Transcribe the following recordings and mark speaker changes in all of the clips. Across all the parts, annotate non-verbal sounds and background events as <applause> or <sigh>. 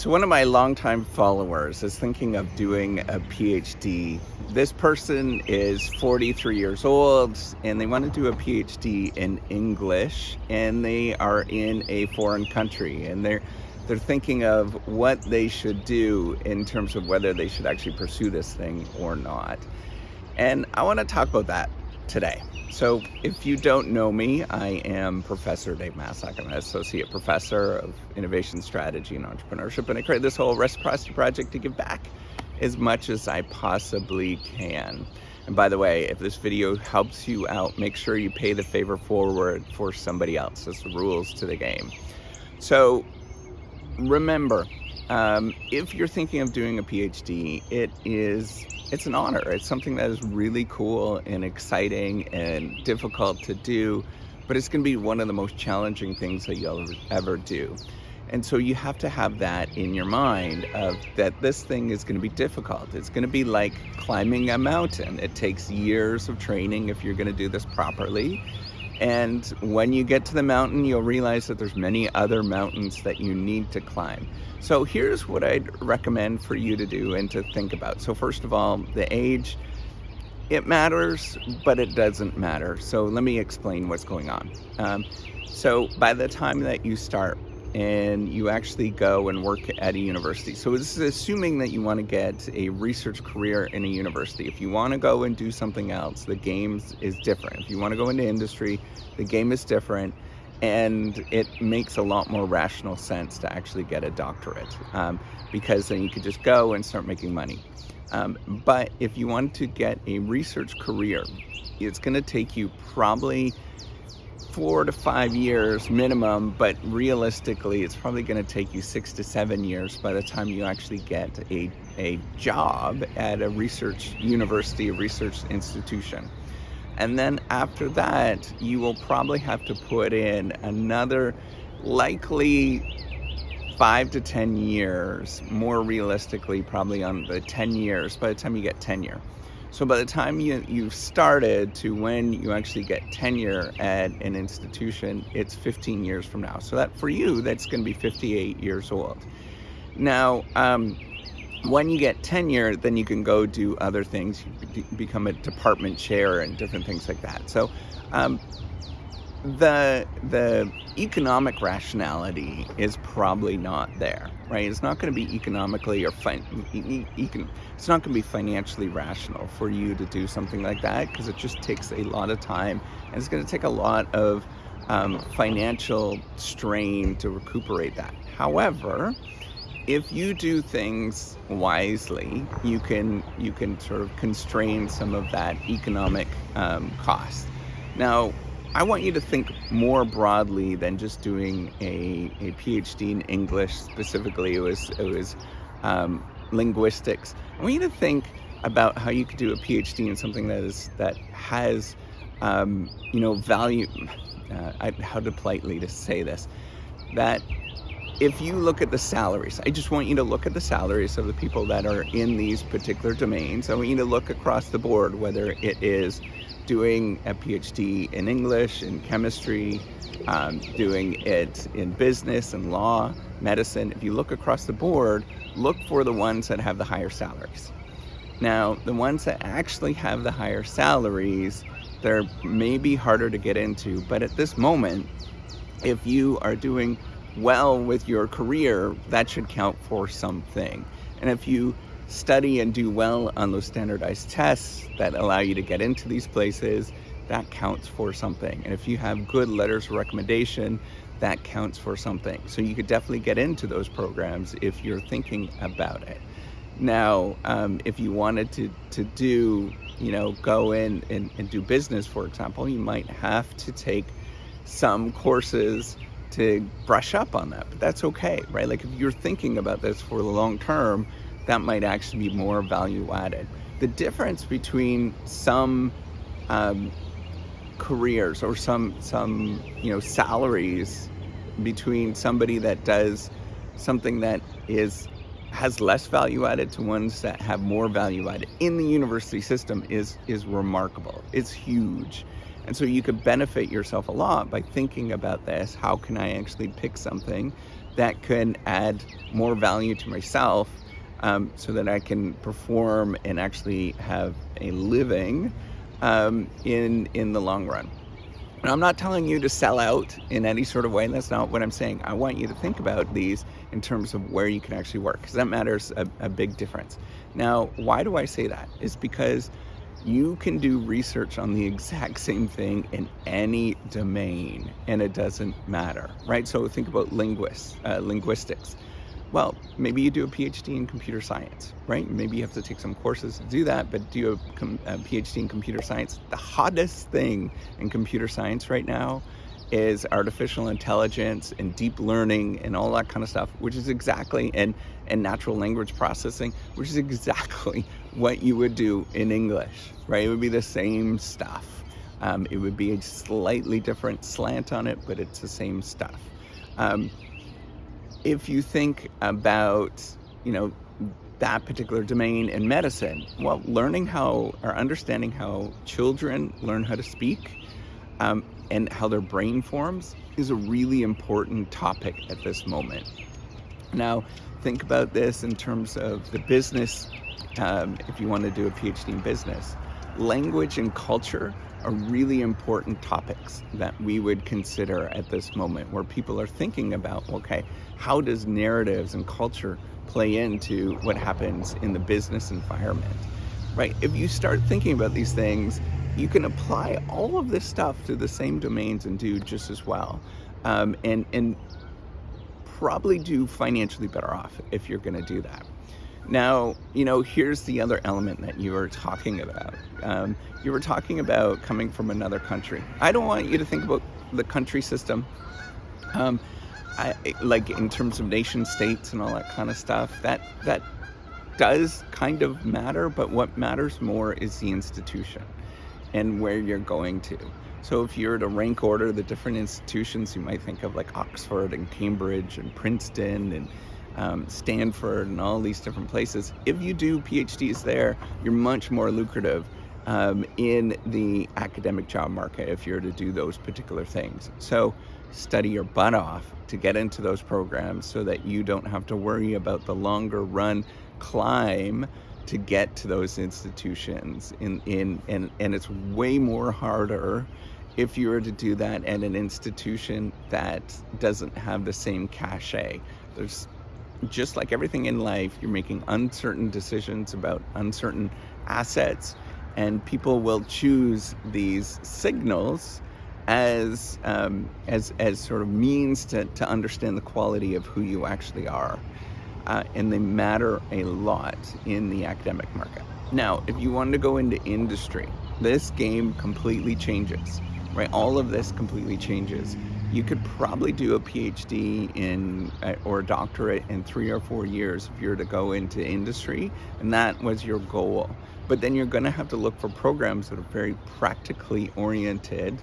Speaker 1: So one of my longtime followers is thinking of doing a PhD. This person is 43 years old and they want to do a PhD in English and they are in a foreign country and they're they're thinking of what they should do in terms of whether they should actually pursue this thing or not. And I want to talk about that today. So if you don't know me, I am Professor Dave Maslach. I'm an Associate Professor of Innovation Strategy and Entrepreneurship, and I created this whole Reciprocity Project to give back as much as I possibly can. And by the way, if this video helps you out, make sure you pay the favor forward for somebody else. That's the rules to the game. So remember, um, if you're thinking of doing a PhD, it is it's an honor. It's something that is really cool and exciting and difficult to do, but it's going to be one of the most challenging things that you'll ever do. And so you have to have that in your mind of that this thing is going to be difficult. It's going to be like climbing a mountain. It takes years of training if you're going to do this properly. And when you get to the mountain, you'll realize that there's many other mountains that you need to climb. So here's what I'd recommend for you to do and to think about. So first of all, the age, it matters, but it doesn't matter. So let me explain what's going on. Um, so by the time that you start and you actually go and work at a university. So this is assuming that you want to get a research career in a university. If you want to go and do something else, the game is different. If you want to go into industry, the game is different and it makes a lot more rational sense to actually get a doctorate um, because then you could just go and start making money. Um, but if you want to get a research career, it's going to take you probably four to five years minimum, but realistically, it's probably going to take you six to seven years by the time you actually get a, a job at a research university, a research institution. And then after that, you will probably have to put in another likely five to 10 years, more realistically, probably on the 10 years by the time you get tenure. So by the time you, you've started to when you actually get tenure at an institution, it's 15 years from now. So that for you, that's going to be 58 years old. Now, um, when you get tenure, then you can go do other things. You become a department chair and different things like that. So um, the the economic rationality is probably not there, right? It's not going to be economically or fin- econ- it's not going to be financially rational for you to do something like that because it just takes a lot of time and it's going to take a lot of um, financial strain to recuperate that. However, if you do things wisely, you can you can sort of constrain some of that economic um, cost. Now, I want you to think more broadly than just doing a, a PhD in English specifically. It was it was um, linguistics. I want you to think about how you could do a PhD in something that is that has um, you know value. Uh, I, how to politely to say this that if you look at the salaries, I just want you to look at the salaries of the people that are in these particular domains. I want you to look across the board, whether it is doing a PhD in English, in chemistry, um, doing it in business and law, medicine. If you look across the board, look for the ones that have the higher salaries. Now, the ones that actually have the higher salaries, they're maybe harder to get into, but at this moment, if you are doing well with your career, that should count for something. And if you study and do well on those standardized tests that allow you to get into these places, that counts for something. And if you have good letters of recommendation, that counts for something. So you could definitely get into those programs if you're thinking about it. Now, um, if you wanted to, to do, you know, go in and, and do business, for example, you might have to take some courses to brush up on that, but that's okay, right? Like if you're thinking about this for the long term, that might actually be more value added. The difference between some um, careers or some some you know salaries between somebody that does something that is has less value added to ones that have more value added in the university system is is remarkable. It's huge. And so you could benefit yourself a lot by thinking about this. How can I actually pick something that can add more value to myself um, so that I can perform and actually have a living um, in, in the long run. And I'm not telling you to sell out in any sort of way. That's not what I'm saying. I want you to think about these in terms of where you can actually work, because that matters a, a, big difference. Now, why do I say that? Is because you can do research on the <laughs> exact same thing in any domain, and it doesn't matter, right? So think about linguists, uh, linguistics. Well, maybe you do a PhD in computer science, right? Maybe you have to take some courses to do that, but do a, a PhD in computer science. The hottest thing in computer science right now is artificial intelligence and deep learning and all that kind of stuff, which is exactly, and, and natural language processing, which is exactly <laughs> what you would do in English, right? It would be the same stuff. Um, it would be a slightly different slant on it, but it's the same stuff. Um, if you think about, you know, that particular domain in medicine, well, learning how or understanding how children learn how to speak um, and how their brain forms is a really important topic at this moment. Now, think about this in terms of the business, um, if you want to do a PhD in business. Language and culture are really important topics that we would consider at this moment where people are thinking about, okay, how does narratives and culture play into what happens in the business environment, right? If you start thinking about these things, you can apply all of this stuff to the same domains and do just as well. Um, and, and probably do financially better off if you're going to do that. Now, you know, here's the other element that you were talking about. Um, you were talking about coming from another country. I don't want you to think about the country system, um, I, like in terms of nation states and all that kind of stuff. That that does kind of matter, but what matters more is the institution and where you're going to. So if you were to rank order the different institutions, you might think of like Oxford and Cambridge and Princeton and um, Stanford and all these different places. If you do PhDs there, you're much more lucrative um, in the academic job market if you're to do those particular things. So study your butt off to get into those programs so that you don't have to worry about the longer run climb to get to those institutions in, in and, and it's way more harder if you were to do that at an institution that doesn't have the same cachet. There's just like everything in life, you're making uncertain decisions about uncertain assets, and people will choose these signals as um, as as sort of means to, to understand the quality of who you actually are, uh, and they matter a lot in the academic market. Now, if you want to go into industry, this game completely changes, right? All of this completely changes you could probably do a PhD in uh, or a doctorate in three or four years if you're to go into industry, and that was your goal. But then you're going to have to look for programs that are very practically oriented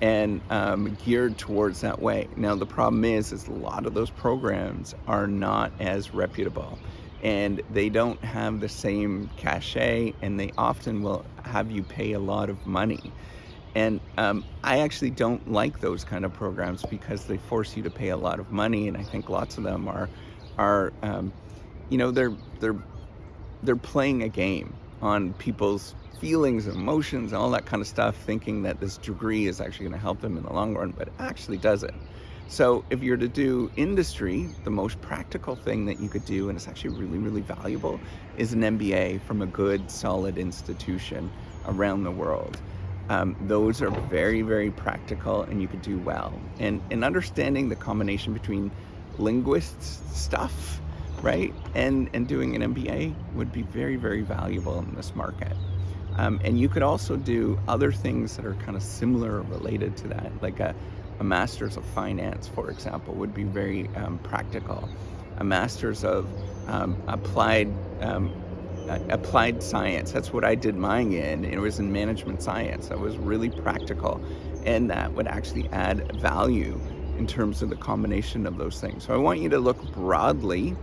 Speaker 1: and um, geared towards that way. Now the problem is, is a lot of those programs are not as reputable and they don't have the same cachet and they often will have you pay a lot of money. And um, I actually don't like those kind of programs because they force you to pay a lot of money, and I think lots of them are, are, um, you know, they're they're they're playing a game on people's feelings, emotions, and all that kind of stuff, thinking that this degree is actually going to help them in the long run, but it actually doesn't. So if you're to do industry, the most practical thing that you could do, and it's actually really, really valuable, is an MBA from a good, solid institution around the world. Um, those are very, very practical and you could do well. And, and understanding the combination between linguists stuff, right, and, and doing an MBA would be very, very valuable in this market. Um, and you could also do other things that are kind of similar or related to that, like a, a master's of finance, for example, would be very um, practical. A master's of um, applied um, applied science. That's what I did mine in. It was in management science. That was really practical. And that would actually add value in terms of the combination of those things. So I want you to look broadly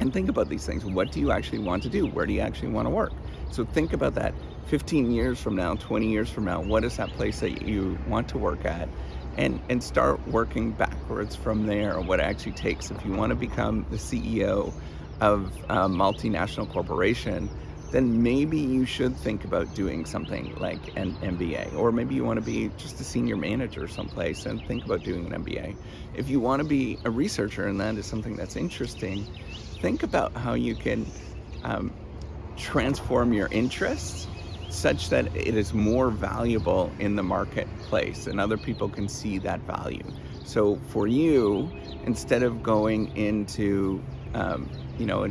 Speaker 1: and think about these things. What do you actually want to do? Where do you actually want to work? So think about that 15 years from now, 20 years from now, what is that place that you want to work at? And, and start working backwards from there, what it actually takes. If you want to become the CEO of a multinational corporation, then maybe you should think about doing something like an MBA. Or maybe you want to be just a senior manager someplace and think about doing an MBA. If you want to be a researcher and that is something that's interesting, think about how you can um, transform your interests such that it is more valuable in the marketplace and other people can see that value. So for you, instead of going into, um, you know, a,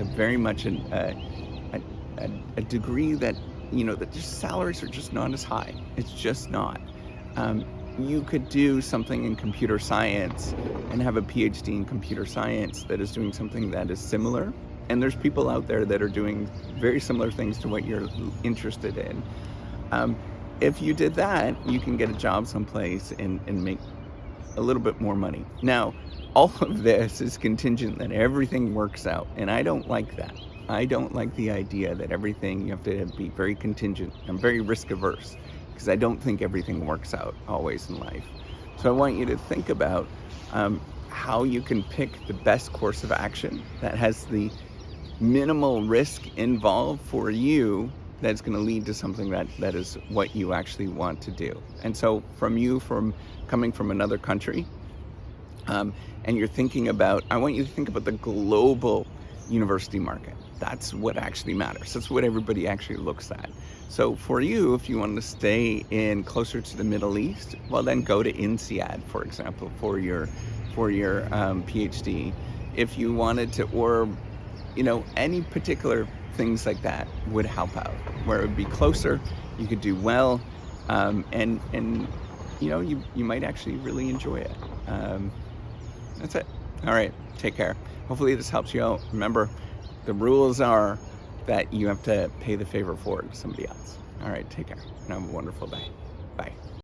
Speaker 1: a very much an, uh, a, a, degree that, you know, that just salaries are just not as high. It's just not. Um, you could do something in computer science and have a PhD in computer science that is doing something that is similar. And there's people out there that are doing very similar things to what you're interested in. Um, if you did that, you can get a job someplace and, and make a little bit more money. Now, all <laughs> of this is contingent that everything works out, and I don't like that. I don't like the idea that everything, you have to be very contingent. I'm very risk averse because I don't think everything works out always in life. So I want you to think about um, how you can pick the best course of action that has the minimal risk involved for you that's going to lead to something that that is what you actually want to do and so from you from coming from another country um, and you're thinking about i want you to think about the global university market that's what actually matters. That's what everybody actually looks at. So for you, if you want to stay in closer to the Middle East, well then go to INSEAD, for example, for your for your um, PhD. If you wanted to, or you know, any particular things like that would help out. Where it would be closer, you could do well, um, and and you know, you you might actually really enjoy it. Um, that's it. All right, take care. Hopefully this helps you out. Remember, the rules are that you have to pay the favor forward to somebody else. All right, take care and have a wonderful day. Bye.